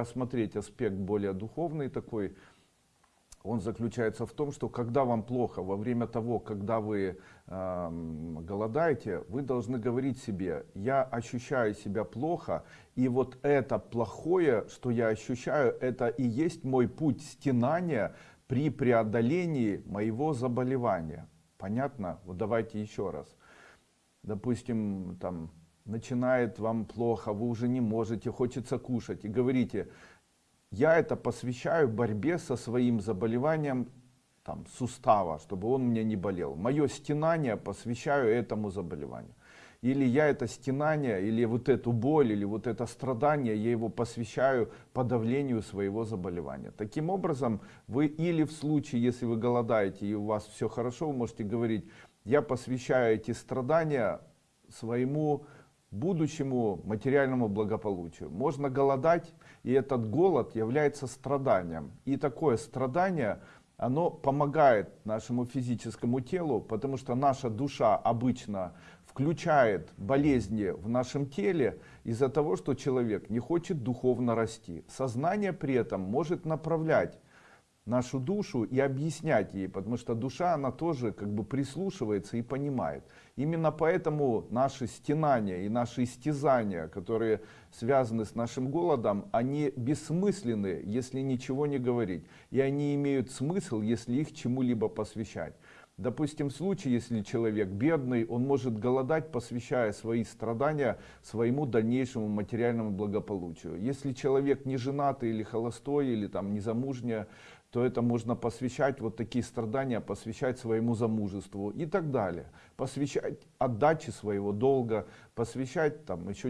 рассмотреть аспект более духовный такой, он заключается в том, что когда вам плохо, во время того, когда вы э, голодаете, вы должны говорить себе, я ощущаю себя плохо, и вот это плохое, что я ощущаю, это и есть мой путь стенания при преодолении моего заболевания. Понятно? Вот давайте еще раз. Допустим, там начинает вам плохо, вы уже не можете, хочется кушать, и говорите, я это посвящаю борьбе со своим заболеванием там, сустава, чтобы он мне не болел. Мое стенание посвящаю этому заболеванию. Или я это стенание, или вот эту боль, или вот это страдание, я его посвящаю подавлению своего заболевания. Таким образом, вы или в случае, если вы голодаете и у вас все хорошо, вы можете говорить, я посвящаю эти страдания своему будущему материальному благополучию. Можно голодать, и этот голод является страданием. И такое страдание, оно помогает нашему физическому телу, потому что наша душа обычно включает болезни в нашем теле из-за того, что человек не хочет духовно расти. Сознание при этом может направлять нашу душу и объяснять ей, потому что душа, она тоже как бы прислушивается и понимает. Именно поэтому наши стенания и наши истязания, которые связаны с нашим голодом, они бессмысленны, если ничего не говорить. И они имеют смысл, если их чему-либо посвящать. Допустим, в случае, если человек бедный, он может голодать, посвящая свои страдания своему дальнейшему материальному благополучию. Если человек не женатый или холостой, или там незамужняя, то это можно посвящать, вот такие страдания посвящать своему замужеству и так далее. Посвящать отдаче своего долга, посвящать там еще